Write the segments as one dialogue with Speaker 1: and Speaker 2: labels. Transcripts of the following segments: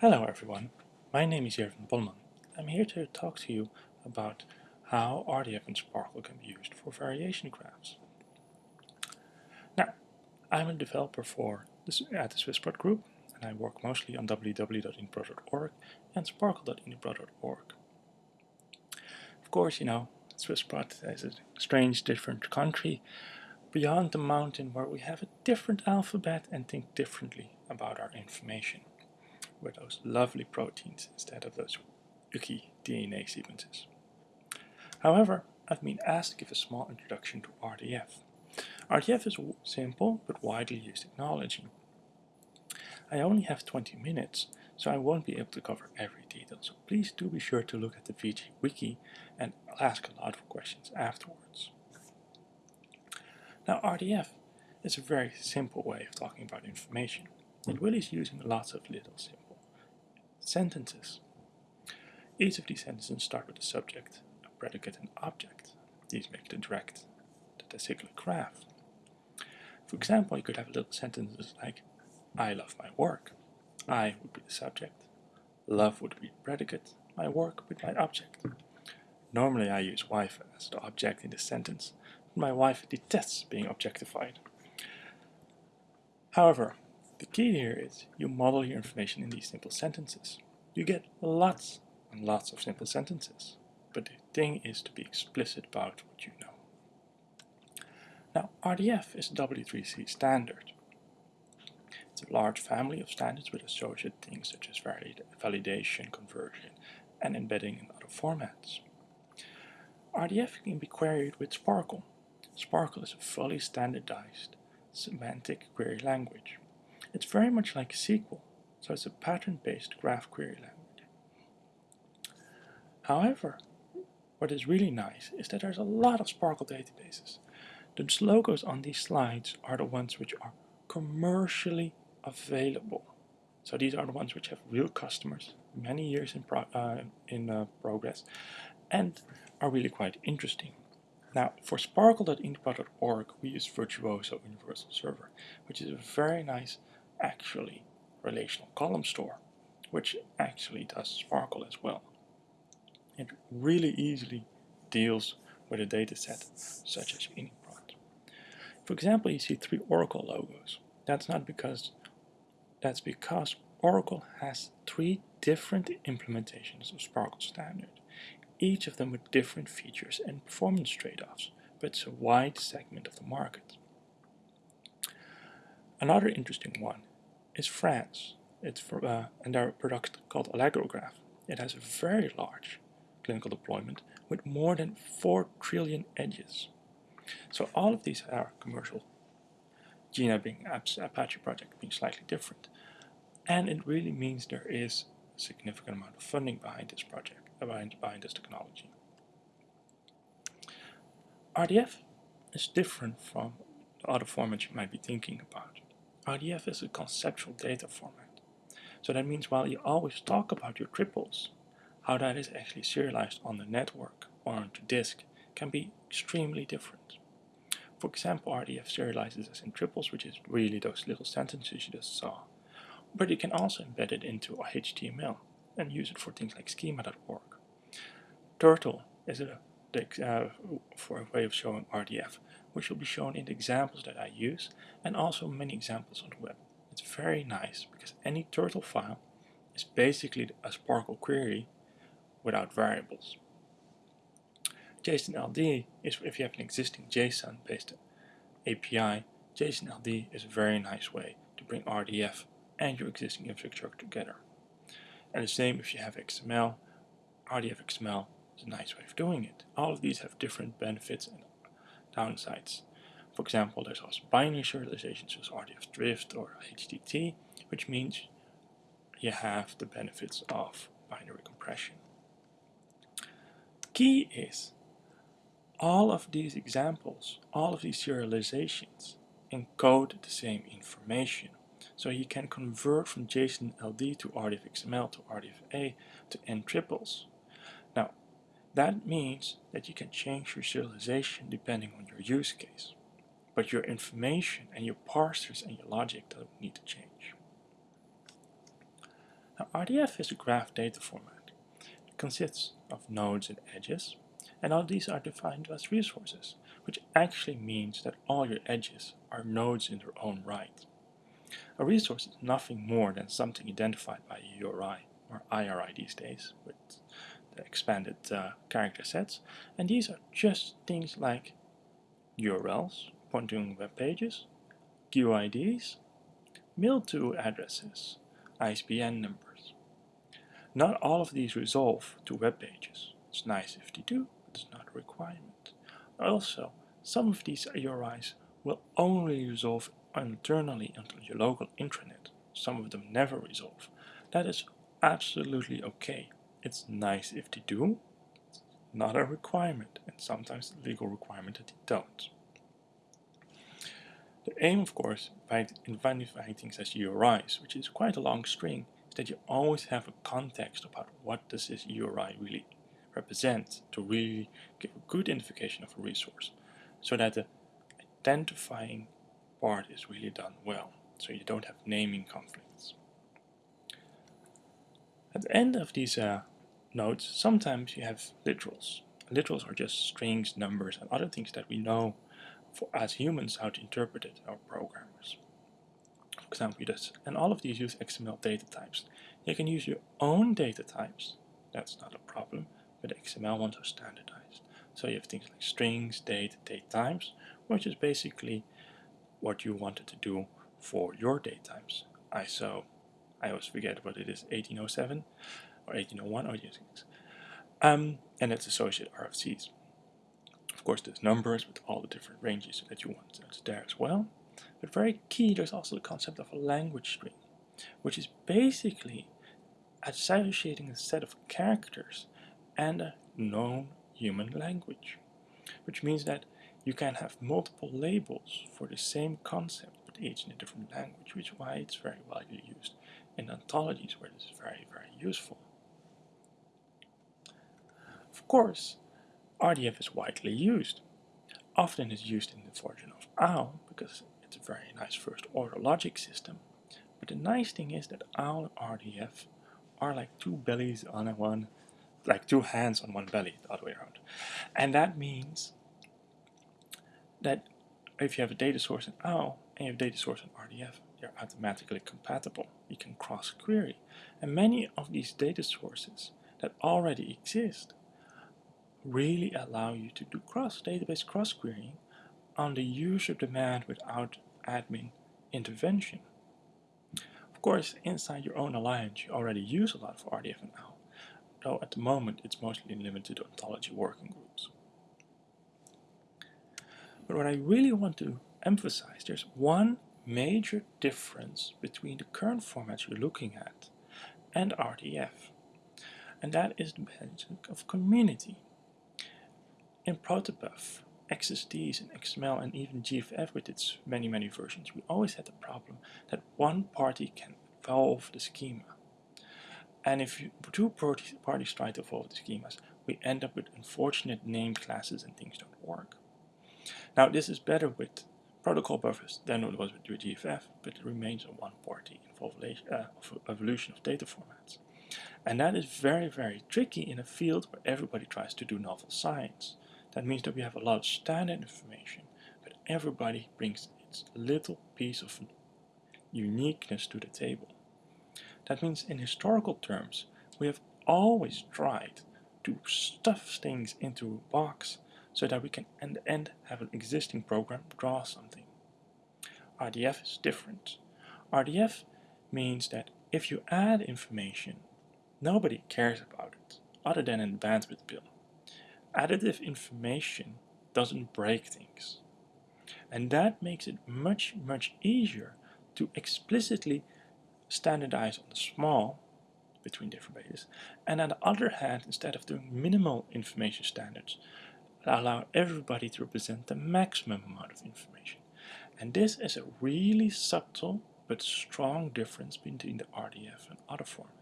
Speaker 1: Hello everyone, my name is Jerven Bolleman. I'm here to talk to you about how RDF and SPARQL can be used for variation graphs. Now, I'm a developer for this, at the Swissprot group and I work mostly on www.uniprot.org and sparql.uniprot.org. Of course, you know, Swissprot is a strange different country beyond the mountain where we have a different alphabet and think differently about our information with those lovely proteins instead of those icky DNA sequences. However, I've been asked to give a small introduction to RDF. RDF is a simple but widely used technology. I only have 20 minutes, so I won't be able to cover every detail, so please do be sure to look at the VG Wiki and ask a lot of questions afterwards. Now RDF is a very simple way of talking about information. It really is using lots of little simple sentences. Each of these sentences start with a subject, a predicate and object. These make the direct, the cyclic graph. For example, you could have little sentences like, I love my work. I would be the subject. Love would be the predicate. My work would be my object. Normally I use wife as the object in this sentence, my wife detests being objectified. However, the key here is you model your information in these simple sentences. You get lots and lots of simple sentences, but the thing is to be explicit about what you know. Now RDF is a W3C standard. It's a large family of standards with associated things such as validation, conversion, and embedding in other formats. RDF can be queried with SPARQL. SPARQL is a fully standardized semantic query language. It's very much like SQL, so it's a pattern-based graph query language. However, what is really nice is that there's a lot of SPARQL databases. The logos on these slides are the ones which are commercially available. So these are the ones which have real customers, many years in, pro uh, in uh, progress, and are really quite interesting. Now, for sparql.uniprot.org, we use Virtuoso Universal Server, which is a very nice actually relational column store, which actually does SPARQL as well. It really easily deals with a data set such as UniProt. For example, you see three Oracle logos. That's not because that's because Oracle has three different implementations of SPARQL Standard, each of them with different features and performance trade-offs, but it's a wide segment of the market. Another interesting one is Franz. It's for, uh, and their product called Allegrograph. It has a very large clinical deployment with more than 4 trillion edges. So all of these are commercial. Jena being apps, Apache project being slightly different. And it really means there is a significant amount of funding behind this project, uh, behind, behind this technology. RDF is different from the other formats you might be thinking about. RDF is a conceptual data format. So that means while you always talk about your triples, how that is actually serialized on the network or onto disk can be extremely different. For example, RDF serializes as in triples, which is really those little sentences you just saw. But you can also embed it into HTML and use it for things like schema.org. Turtle is a uh, for a way of showing RDF, which will be shown in the examples that I use and also many examples on the web. It's very nice because any turtle file is basically a SPARQL query without variables. JSON-LD is if you have an existing JSON-based API, JSON-LD is a very nice way to bring RDF and your existing infrastructure together. And the same if you have XML, RDF XML is a nice way of doing it. All of these have different benefits and downsides. For example, there's also binary serialization, such as RDF Thrift or HDT, which means you have the benefits of binary compression. Key is all of these examples, all of these serializations encode the same information. So you can convert from JSON LD to RDF XML to RDF A to N triples. That means that you can change your serialization depending on your use case. But your information and your parsers and your logic don't need to change. Now, RDF is a graph data format. It consists of nodes and edges, and all these are defined as resources, which actually means that all your edges are nodes in their own right. A resource is nothing more than something identified by a URI, or IRI these days, with expanded uh, character sets, and these are just things like URLs, pointing web pages, QIDs, mail-to addresses, ISBN numbers. Not all of these resolve to web pages. It's nice if they do, but it's not a requirement. Also, some of these URIs will only resolve internally onto your local intranet. Some of them never resolve. That is absolutely okay. It's nice if they do, it's not a requirement, and sometimes a legal requirement that they don't. The aim, of course, by identifying things as URIs, which is quite a long string, is that you always have a context about what does this URI really represent to really give a good identification of a resource, so that the identifying part is really done well, so you don't have naming conflicts. At the end of these uh, nodes, sometimes you have literals. Literals are just strings, numbers, and other things that we know for as humans how to interpret it, our programmers. For example, this, and all of these use XML data types. You can use your own data types, that's not a problem, but the XML ones are standardized. So you have things like strings, date, date times, which is basically what you wanted to do for your date times. ISO, I always forget what it is, 1807 or 1801 or 1806. Um, and its associated RFCs. Of course, there's numbers with all the different ranges that you want that's there as well. But very key, there's also the concept of a language string, which is basically associating a set of characters and a known human language, which means that you can have multiple labels for the same concept, but each in a different language, which is why it's very widely used in ontologies where this is very, very useful. Of course, RDF is widely used. Often it's used in the version of OWL because it's a very nice first order logic system. But the nice thing is that OWL and RDF are like two bellies on a one, like two hands on one belly, the other way around. And that means that if you have a data source in OWL and you have a data source in RDF, they're automatically compatible. You can cross query. And many of these data sources that already exist really allow you to do cross database cross querying on the user demand without admin intervention. Of course, inside your own alliance, you already use a lot of RDF and OWL, though at the moment it's mostly limited to ontology working groups. But what I really want to emphasize, there's one major difference between the current formats you're looking at and RDF, and that is the benefit of community. In Protobuf, XSDs and XML and even GFF with its many many versions, we always had the problem that one party can evolve the schema. And if two parties try to evolve the schemas, we end up with unfortunate name classes and things don't work. Now this is better with protocol buffers than it was with GFF, but it remains a one-party uh, evolution of data formats. And that is very, very tricky in a field where everybody tries to do novel science. That means that we have a lot of standard information, but everybody brings its little piece of uniqueness to the table. That means in historical terms, we have always tried to stuff things into a box so that we can end the end have an existing program draw something. RDF is different. RDF means that if you add information, nobody cares about it, other than in the bandwidth bill additive information doesn't break things. And that makes it much, much easier to explicitly standardize on the small between different bases. And on the other hand, instead of doing minimal information standards, allow everybody to represent the maximum amount of information. And this is a really subtle but strong difference between the RDF and other formats.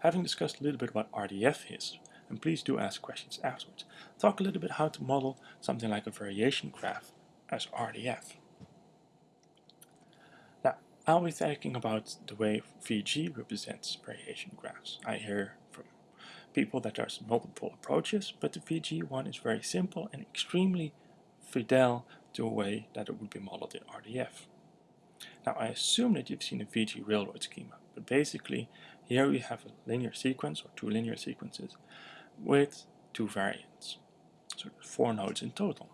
Speaker 1: Having discussed a little bit what RDF is, and please do ask questions afterwards, talk a little bit how to model something like a variation graph as RDF. Now, I'll be thinking about the way VG represents variation graphs. I hear from people that there's multiple approaches, but the VG one is very simple and extremely fidel to a way that it would be modeled in RDF. Now I assume that you've seen a VG railroad schema, but basically here we have a linear sequence or two linear sequences with two variants. So four nodes in total.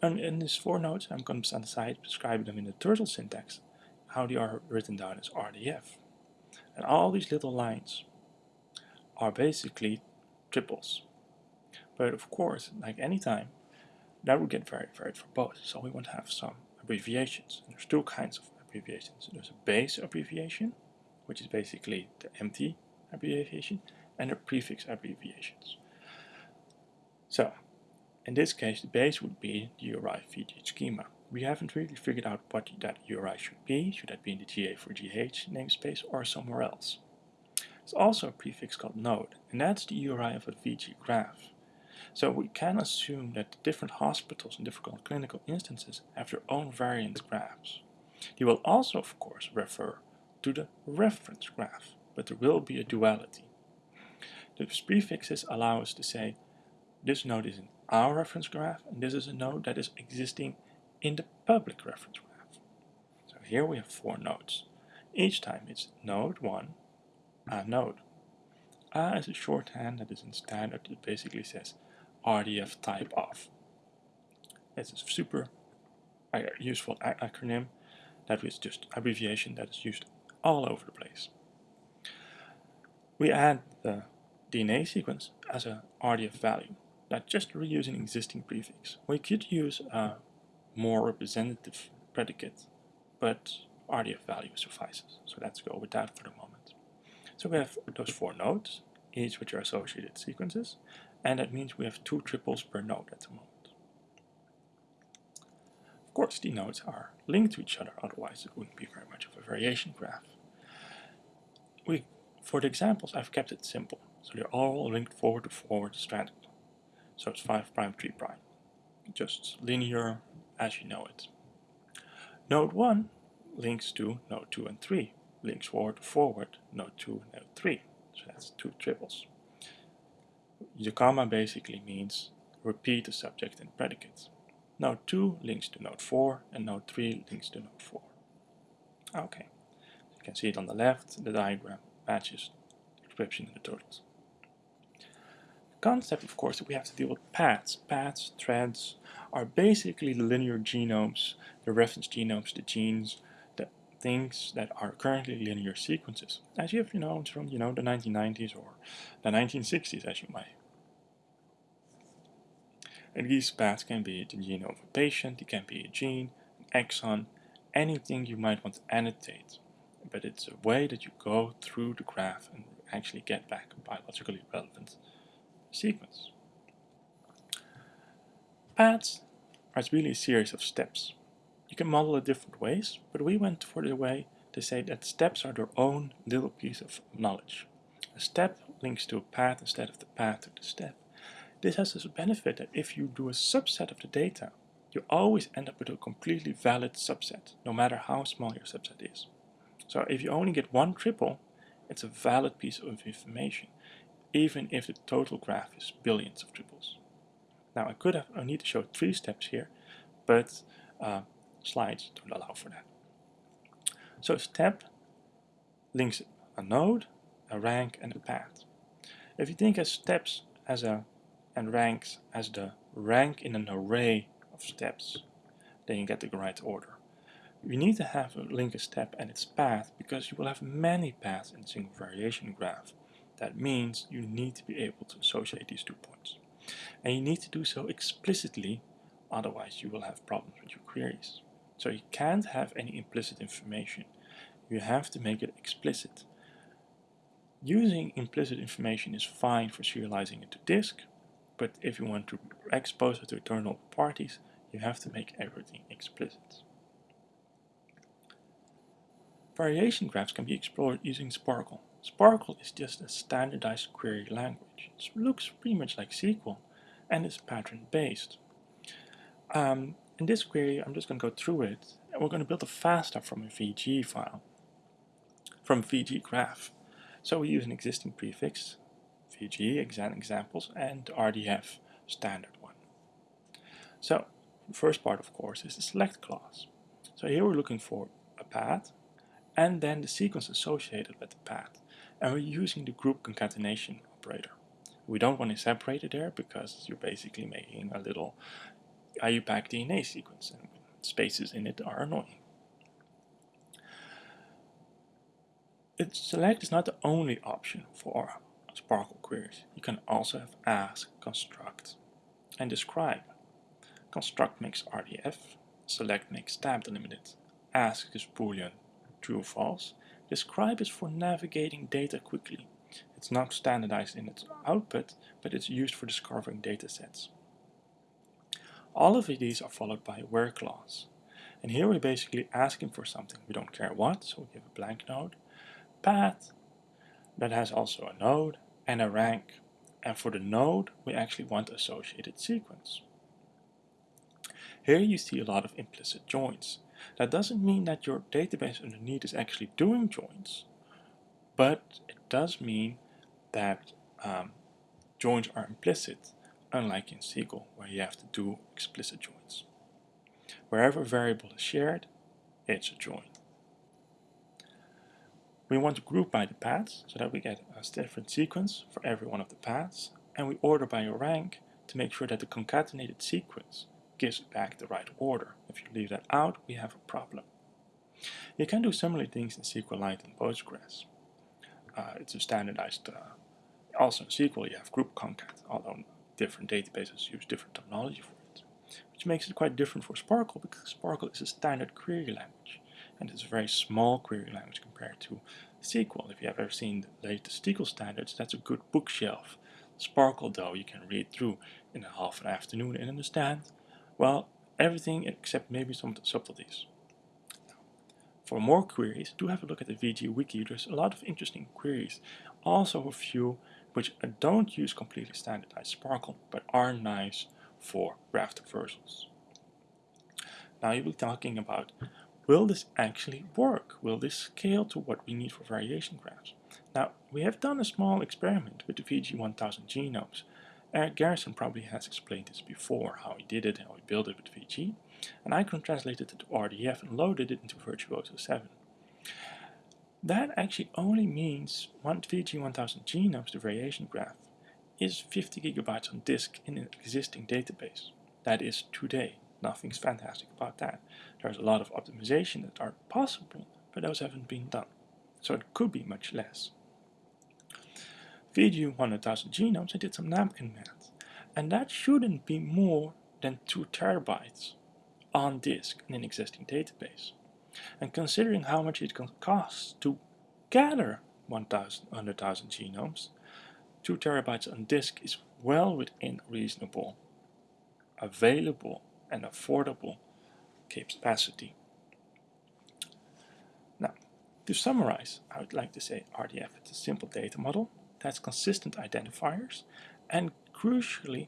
Speaker 1: And in these four nodes, I'm going to decide describe them in the turtle syntax, how they are written down as RDF. And all these little lines are basically triples. But of course, like any time, that would get very varied for both. So we want to have some abbreviations. And there's two kinds of abbreviations. There's a base abbreviation, which is basically the empty abbreviation, and the prefix abbreviations. So, in this case, the base would be the URI VG schema. We haven't really figured out what that URI should be. Should that be in the GA4GH namespace or somewhere else? There's also a prefix called node, and that's the URI of a VG graph. So we can assume that different hospitals and different clinical instances have their own variant graphs. They will also, of course, refer to the reference graph, but there will be a duality. Those prefixes allow us to say this node is in our reference graph and this is a node that is existing in the public reference graph. So here we have four nodes. Each time it's node 1, a node. A is a shorthand that is in standard that basically says RDF type of. It's a super uh, useful acronym that is just abbreviation that is used all over the place. We add the DNA sequence as a RDF value, not just reusing existing prefix. We could use a more representative predicate, but RDF value suffices. So let's go with that for the moment. So we have those four nodes, each with their associated sequences, and that means we have two triples per node at the moment. Of course, the nodes are linked to each other, otherwise it wouldn't be very much of a variation graph. We, for the examples, I've kept it simple, so they're all linked forward to forward stranded. So it's 5 prime, 3 prime. Just linear as you know it. Node 1 links to node 2 and 3, links forward to forward, node 2 and node 3. So that's two triples. The comma basically means repeat the subject and predicate. Node 2 links to node 4 and node 3 links to node 4. Okay, you can see it on the left, the diagram matches the description in the totals. The concept, of course, that we have to deal with paths. Paths, threads, are basically the linear genomes, the reference genomes, the genes, the things that are currently linear sequences. As you have you know from you know the 1990s or the 1960s, as you might and these paths can be the genome of a patient, it can be a gene, an exon, anything you might want to annotate. But it's a way that you go through the graph and actually get back a biologically relevant sequence. Paths are really a series of steps. You can model it different ways, but we went for the way to say that steps are their own little piece of knowledge. A step links to a path instead of the path to the step. This has this benefit that if you do a subset of the data, you always end up with a completely valid subset, no matter how small your subset is. So if you only get one triple, it's a valid piece of information, even if the total graph is billions of triples. Now I could have, I need to show three steps here, but uh, slides don't allow for that. So step links a node, a rank, and a path. If you think of steps as a and ranks as the rank in an array of steps, then you get the right order. You need to have a link a step and its path because you will have many paths in a single variation graph. That means you need to be able to associate these two points. And you need to do so explicitly, otherwise you will have problems with your queries. So you can't have any implicit information. You have to make it explicit. Using implicit information is fine for serializing it to disk, but if you want to expose it to external parties, you have to make everything explicit. Variation graphs can be explored using SPARQL. SPARQL is just a standardized query language. It looks pretty much like SQL and is pattern based. Um, in this query I'm just going to go through it and we're going to build a FASTA from a VG file, from VG graph. So we use an existing prefix, VG, examples, and RDF, standard one. So, the first part of course is the select clause. So here we're looking for a path, and then the sequence associated with the path. And we're using the group concatenation operator. We don't want to separate it there because you're basically making a little IUPAC DNA sequence and spaces in it are annoying. It, select is not the only option for SPARQL queries. You can also have ask, construct, and describe. Construct makes RDF, select makes tab delimited, ask is boolean, true or false, describe is for navigating data quickly. It's not standardized in its output, but it's used for discovering data sets. All of these are followed by a where clause. And here we're basically asking for something. We don't care what, so we give a blank node. Path, that has also a node and a rank. And for the node, we actually want associated sequence. Here you see a lot of implicit joins. That doesn't mean that your database underneath is actually doing joins, but it does mean that um, joins are implicit unlike in SQL where you have to do explicit joins. Wherever a variable is shared, it's a join. We want to group by the paths so that we get a different sequence for every one of the paths and we order by a rank to make sure that the concatenated sequence gives back the right order. If you leave that out, we have a problem. You can do similar things in SQLite and Postgres. Uh, it's a standardized, uh, also in SQL you have group concat, although different databases use different terminology for it, which makes it quite different for SPARQL because SPARQL is a standard query language and it's a very small query language compared to SQL. If you have ever seen the latest SQL standards, that's a good bookshelf. SPARQL, though you can read through in a half an afternoon and understand, well, everything except maybe some subtleties. For more queries, do have a look at the VG Wiki. There's a lot of interesting queries. Also a few which don't use completely standardized SPARQL, but are nice for graph traversals. Now you'll be talking about, will this actually work? Will this scale to what we need for variation graphs? Now, we have done a small experiment with the VG1000 genomes. Erik Garrison probably has explained this before, how he did it, how he built it with VG, and I can translate it to RDF and loaded it into Virtuoso 7. That actually only means one VG1000 genomes, the variation graph, is 50 gigabytes on disk in an existing database. That is today. Nothing's fantastic about that. There's a lot of optimization that are possible, but those haven't been done. So it could be much less. VG1000 genomes, I did some napkin math, and that shouldn't be more than 2 terabytes on disk in an existing database. And considering how much it costs to gather 100,000 genomes, 2 terabytes on disk is well within reasonable, available and affordable capacity. Now, to summarize, I would like to say RDF is a simple data model that's consistent identifiers and crucially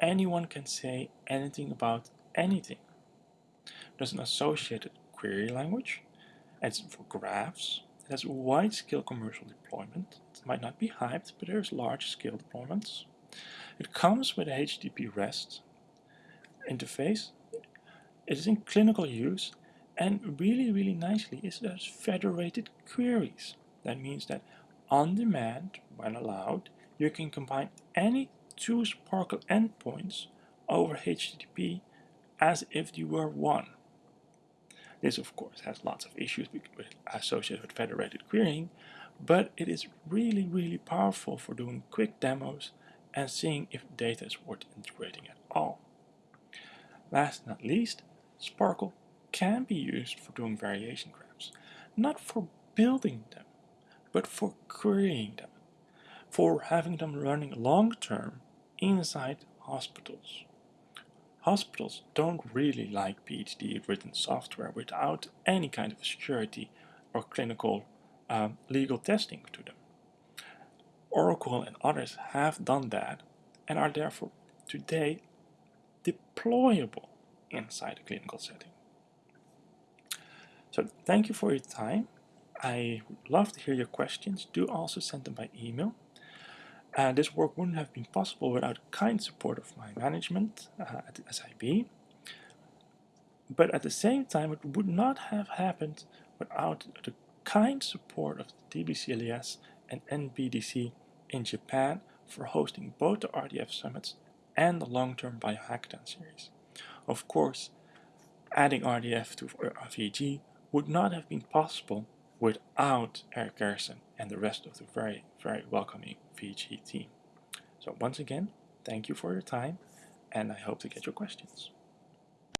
Speaker 1: anyone can say anything about anything. There's an associated query language. It's for graphs. It has wide-scale commercial deployment. It might not be hyped, but there's large-scale deployments. It comes with a HTTP REST interface. It is in clinical use, and really, really nicely is there's federated queries. That means that on demand, when allowed, you can combine any two SPARQL endpoints over HTTP as if you were one. This of course has lots of issues associated with federated querying, but it is really, really powerful for doing quick demos and seeing if data is worth integrating at all. Last not least, SPARQL can be used for doing variation graphs, not for building them, but for querying them, for having them running long term inside hospitals. Hospitals don't really like PhD written software without any kind of security or clinical um, legal testing to them. Oracle and others have done that and are therefore today deployable inside a clinical setting. So thank you for your time. I would love to hear your questions. Do also send them by email. Uh, this work wouldn't have been possible without kind support of my management uh, at SIB. But at the same time, it would not have happened without the kind support of the DBCLS and NBDC in Japan for hosting both the RDF summits and the long-term biohackathon series. Of course, adding RDF to VG would not have been possible without Erik Garrison and the rest of the very, very welcoming VG team. So once again, thank you for your time, and I hope to get your questions.